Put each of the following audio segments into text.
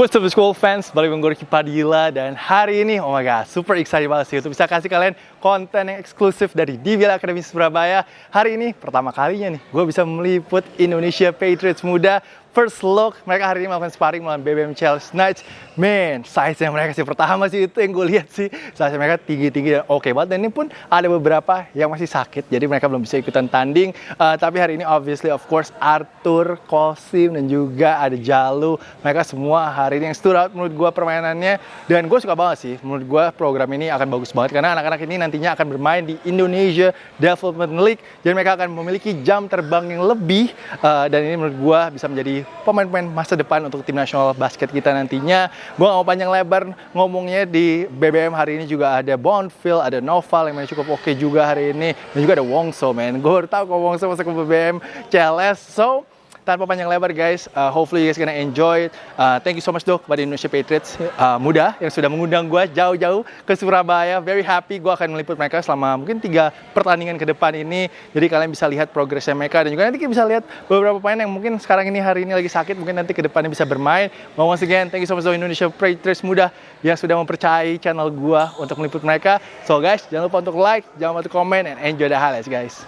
What's up school fans, balik gue Ricky Padilla dan hari ini, oh my god, super excited banget sih untuk bisa kasih kalian konten yang eksklusif dari DVL Academy Surabaya. Hari ini, pertama kalinya nih, gue bisa meliput Indonesia Patriots muda first look mereka hari ini melakukan sparring melawan BBM Chelsea Knights. Man size yang mereka sih pertama sih itu yang gue lihat sih. Size mereka tinggi-tinggi dan oke okay banget. Dan ini pun ada beberapa yang masih sakit jadi mereka belum bisa ikutan tanding. Uh, tapi hari ini obviously of course Arthur, Kosim dan juga ada Jalu. Mereka semua hari ini yang stood out menurut gue permainannya. Dan gue suka banget sih menurut gue program ini akan bagus banget. Karena anak-anak ini nantinya akan bermain di Indonesia Development League. Jadi mereka akan memiliki jam terbang yang lebih. Uh, dan ini menurut gue bisa menjadi pemain-pemain masa depan untuk tim nasional basket kita nantinya. Gue gak mau panjang lebar ngomongnya di BBM hari ini juga ada Bonfil, ada Noval yang cukup oke okay juga hari ini. Dan juga ada Wongso, man. Gue baru tau kalau Wongso masuk ke BBM CLS. So, tanpa panjang lebar guys, uh, hopefully you guys gonna enjoy. Uh, thank you so much dok kepada Indonesia Patriots uh, muda yang sudah mengundang gue jauh-jauh ke Surabaya. Very happy gue akan meliput mereka selama mungkin tiga pertandingan ke depan ini. Jadi kalian bisa lihat progresnya mereka dan juga nanti kita bisa lihat beberapa pemain yang mungkin sekarang ini hari ini lagi sakit, mungkin nanti ke depannya bisa bermain. Mau once again, thank you so much dok Indonesia Patriots muda yang sudah mempercayai channel gue untuk meliput mereka. So guys, jangan lupa untuk like, jangan lupa untuk komen, and enjoy the highlights guys.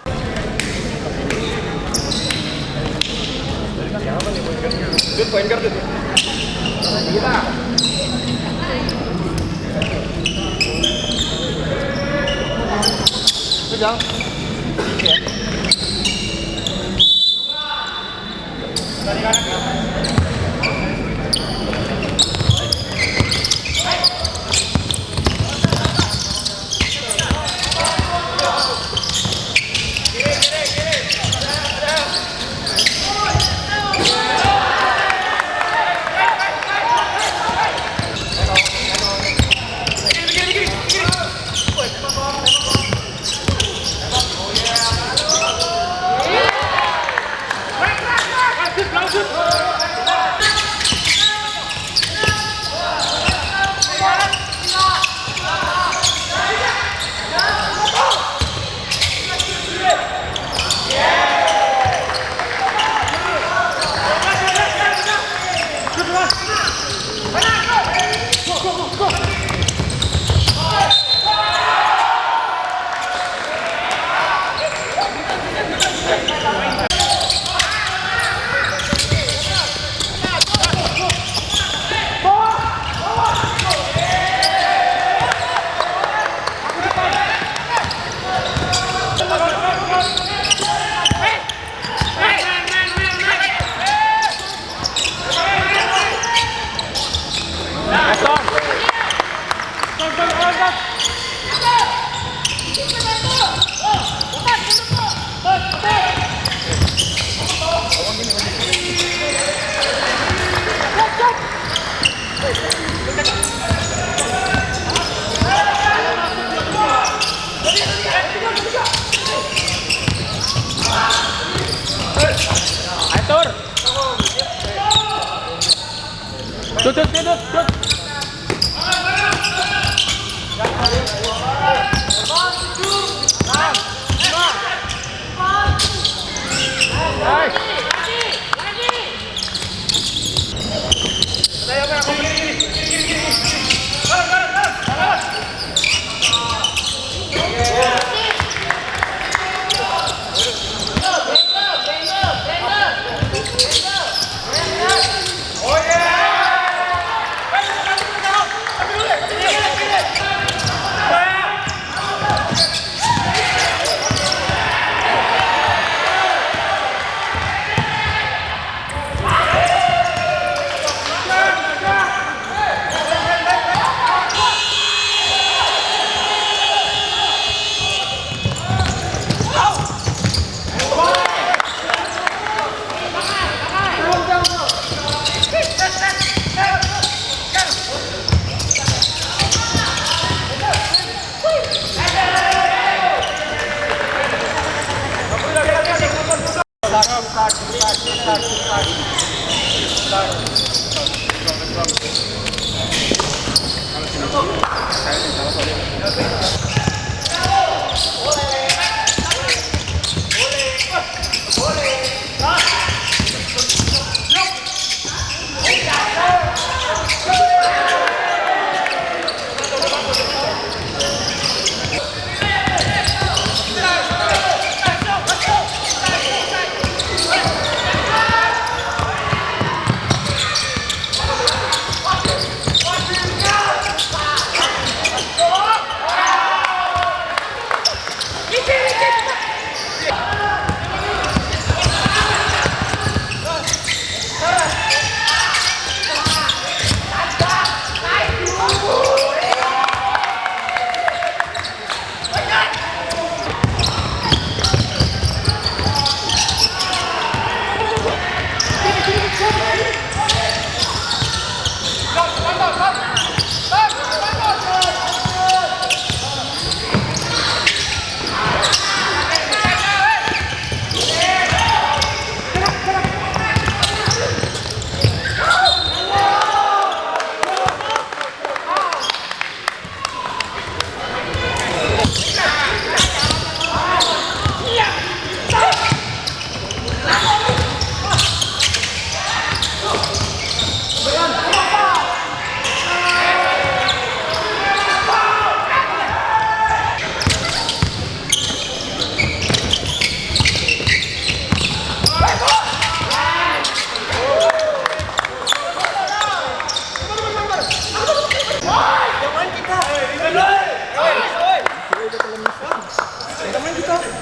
Good point guard itu. Gila. Pegang. Ya. 네, 라운드 라운드 Tut, tut, tut, tut. Nice.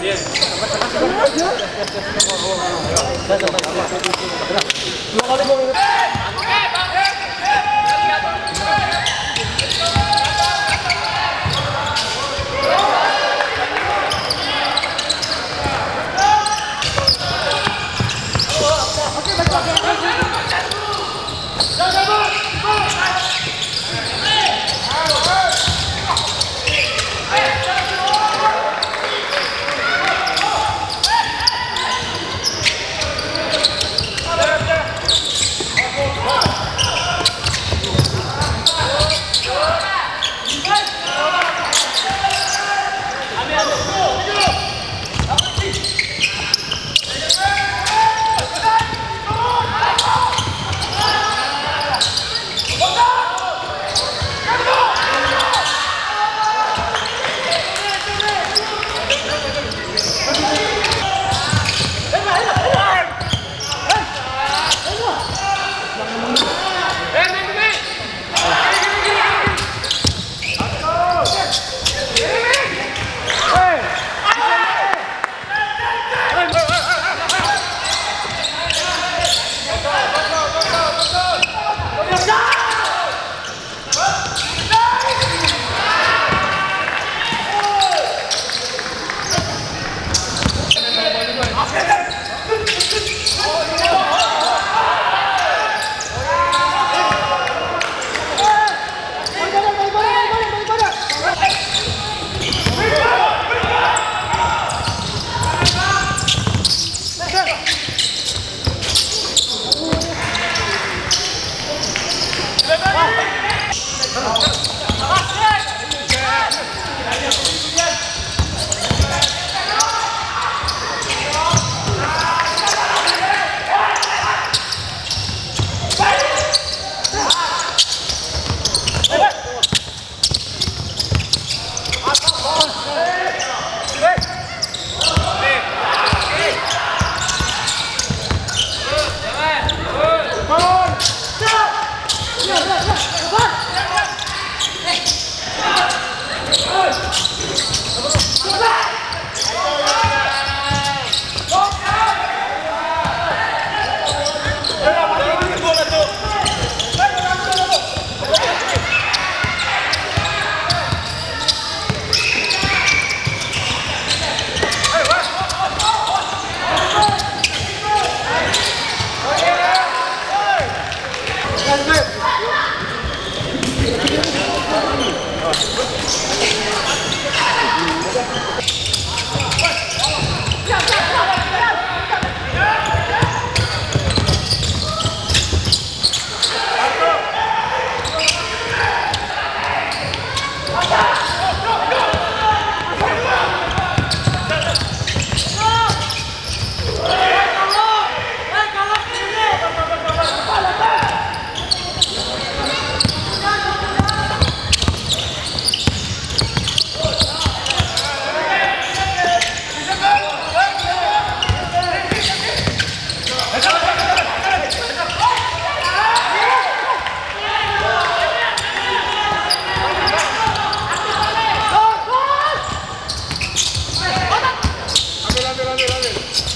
Bien. Luego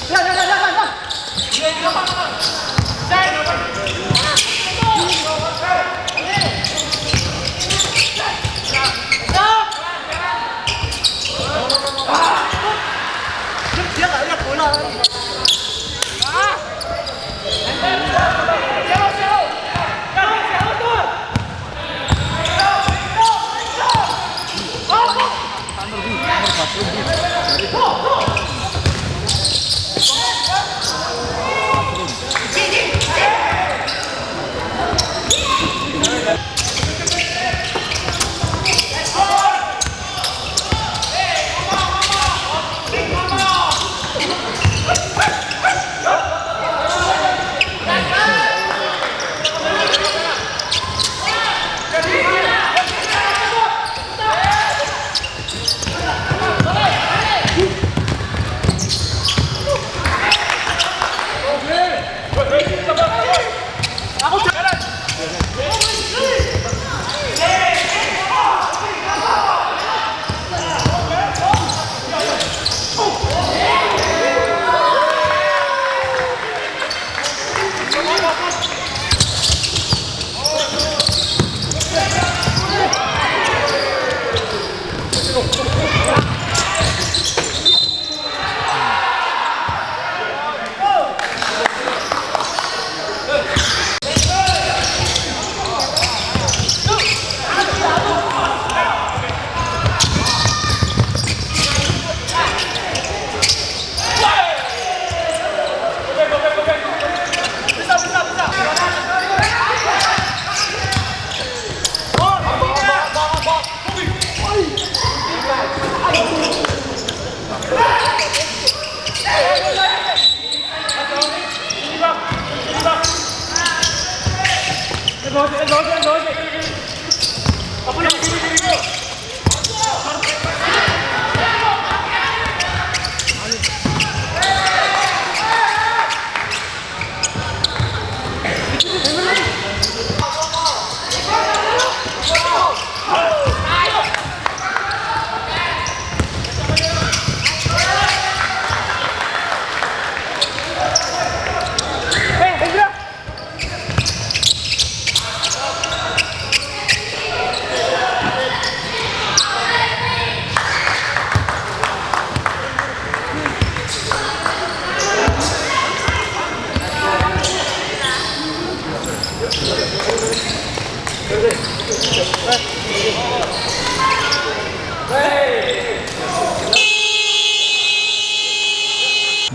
来来来来来来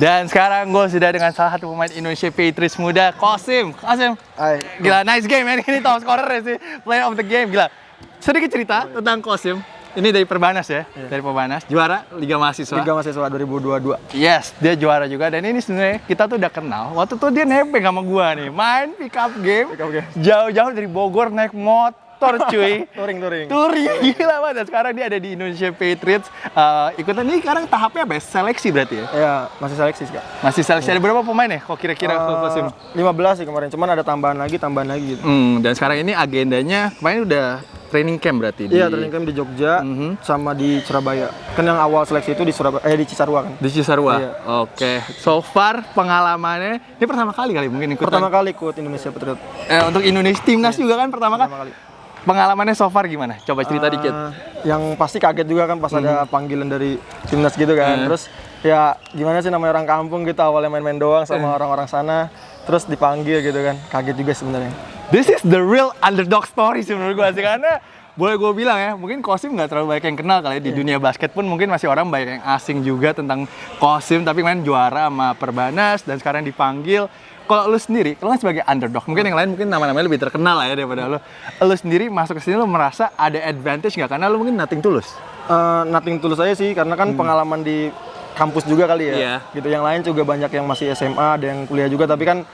Dan sekarang gue sudah dengan salah satu pemain Indonesia Patriots muda, Kosim. Kosim, Hai. gila nice game man. Ini top scorer ya sih, player of the game, gila. Sedikit cerita tentang Kosim. Ini dari Perbanas ya, dari Perbanas, juara Liga Mahasiswa. Liga Mahasiswa 2022. Yes, dia juara juga dan ini sebenarnya kita tuh udah kenal. Waktu itu dia nebeng sama gua nih, main pick up game. Pick up game. Jauh-jauh dari Bogor naik motor cuy. Touring, touring. Touring gila banget. Dan sekarang dia ada di Indonesia Patriots. Eh, ikutan ini sekarang tahapnya apa ya? Seleksi berarti ya? Ya, masih seleksi sih, Kak. Masih seleksi ada berapa pemain ya? Kok kira-kira ke Kosim? 15 sih kemarin, cuman ada tambahan lagi, tambahan lagi gitu. Hmm, dan sekarang ini agendanya kemarin udah training camp berarti di Iya, training camp di Jogja Mhm. sama di Surabaya. Kan yang awal seleksi itu di Surabaya eh di Cisarua kan. di Cisarua. Iya. Oke. So far pengalamannya ini pertama kali kali mungkin ikutan. Pertama kali ikut Indonesia Patriot. Eh, untuk Indonesia timnas juga kan pertama, Pertama kali. kali. Pengalamannya so far gimana? Coba cerita Eh, dikit. Yang pasti kaget juga kan pas ada panggilan dari timnas gitu kan. Hmm. Terus ya gimana sih namanya orang kampung gitu awalnya main-main doang Hmm. sama orang-orang sana. Terus dipanggil gitu kan. Kaget juga sebenarnya. This is the real underdog story sih menurut gua sih karena boleh gue bilang ya, mungkin Kosim nggak terlalu banyak yang kenal kali ya. di dunia basket pun mungkin masih orang banyak yang asing juga tentang Kosim tapi main juara sama Perbanas dan sekarang dipanggil. Kalau lu sendiri, lu kan sebagai underdog, mungkin yang lain mungkin nama-namanya lebih terkenal lah ya daripada lu. Lu sendiri masuk ke sini lu merasa ada advantage nggak? Karena lu mungkin nothing tulus. Eh, nothing tulus aja sih karena kan pengalaman di kampus juga kali ya. Hmm. Iya. Gitu yang lain juga banyak yang masih SMA, ada yang kuliah juga tapi kan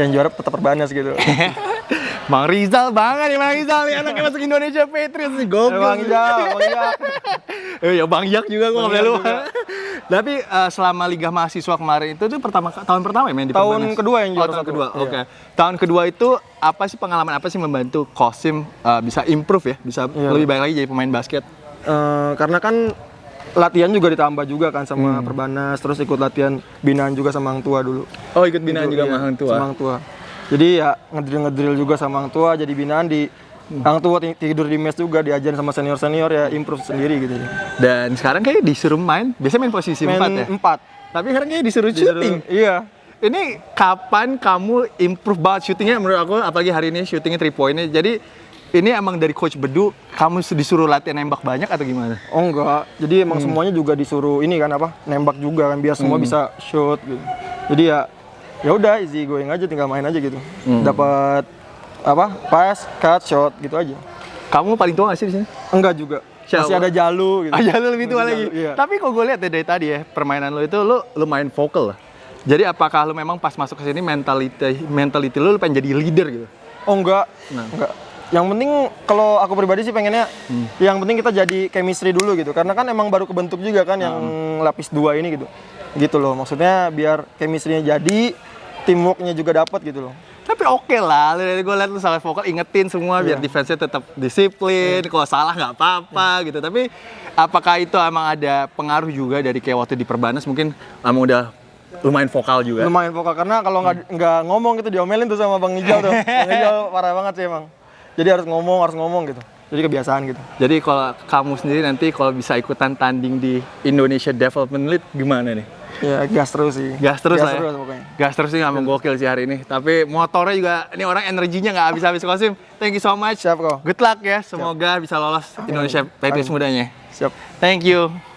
yang juara tetap perbanas gitu. Bang Rizal banget nih Bang Rizal nih anaknya masuk Indonesia Patriots nih gokil. Bang Ijal, Bang Ijal. Eh ya Bang Yak juga gue nggak Bang boleh Yak lupa. Tapi eh, selama Liga Mahasiswa kemarin itu tuh pertama tahun pertama ya main di Tahun Perbanas? kedua yang Oh, juara tahun satu. kedua. Iya. Oke. Tahun kedua itu apa sih pengalaman apa sih membantu Kosim eh, bisa improve ya, bisa Iya. lebih baik lagi jadi pemain basket? Eh, karena kan latihan juga ditambah juga kan Hmm. sama perbanas, terus ikut latihan binaan juga sama Hang Tua dulu. Oh, ikut binaan juga Iya, sama Hang Tua. Sama Hang Tua. Jadi ya ngedrill ngedrill juga sama Hang Tua, jadi binaan di Hmm. Hang Tua ti- tidur di mes juga diajarin sama senior senior ya improve sendiri gitu. Dan sekarang kayak disuruh main, biasanya main posisi Main 4 ya. empat. Tapi sekarang kayak disuruh, Disuruh- shooting. Iya. Ini kapan kamu improve banget shootingnya menurut aku apalagi hari ini shootingnya 3 pointnya. Jadi ini emang dari coach Bedu kamu disuruh latihan nembak banyak atau gimana? Oh enggak. Jadi emang Hmm. semuanya juga disuruh ini kan apa? Nembak juga kan biar semua bisa shoot gitu. Jadi ya ya udah easy going aja tinggal main aja gitu. Hmm. Dapat apa? Pass, cut, shot gitu aja. Kamu paling tua gak sih di sini? Enggak juga. Siapa? Masih ada Jalu gitu. Aja lu lebih tua Masih lagi. Jalu, iya. Tapi kok gue lihat ya dari tadi ya permainan lu itu lu lumayan vokal lah. Jadi apakah lu memang pas masuk ke sini mentality mentality lu, lu pengen jadi leader gitu? Oh enggak. Nah. Enggak. Yang penting kalau aku pribadi sih pengennya Hmm. yang penting kita jadi chemistry dulu gitu. Karena kan emang baru kebentuk juga kan yang Hmm. lapis dua ini gitu. Gitu loh. Maksudnya biar chemistry-nya jadi, teamwork-nya juga dapat gitu loh. Tapi oke lah, gue liat lu salah vokal ingetin semua biar Iya. defense-nya tetap disiplin, kalau salah nggak apa-apa gitu. Tapi apakah itu emang ada pengaruh juga dari kayak waktu di Perbanas mungkin emang udah lumayan vokal juga? Lumayan vokal karena kalau nggak nggak ngomong gitu diomelin tuh sama Bang Ijal tuh. Bang Ijal parah banget sih emang. Jadi harus ngomong, harus ngomong gitu. Jadi kebiasaan gitu. Jadi kalau kamu sendiri nanti kalau bisa ikutan tanding di Indonesia Development League gimana nih? Ya gas terus sih. Gas terus lah ya. terus pokoknya. Gas terus sih emang gokil sih hari ini. Tapi motornya juga ini orang energinya nggak habis-habis Kosim. Thank you so much. Siap kok. Good luck ya. Semoga bisa lolos Indonesia Patriots mudanya. Siap. Thank you.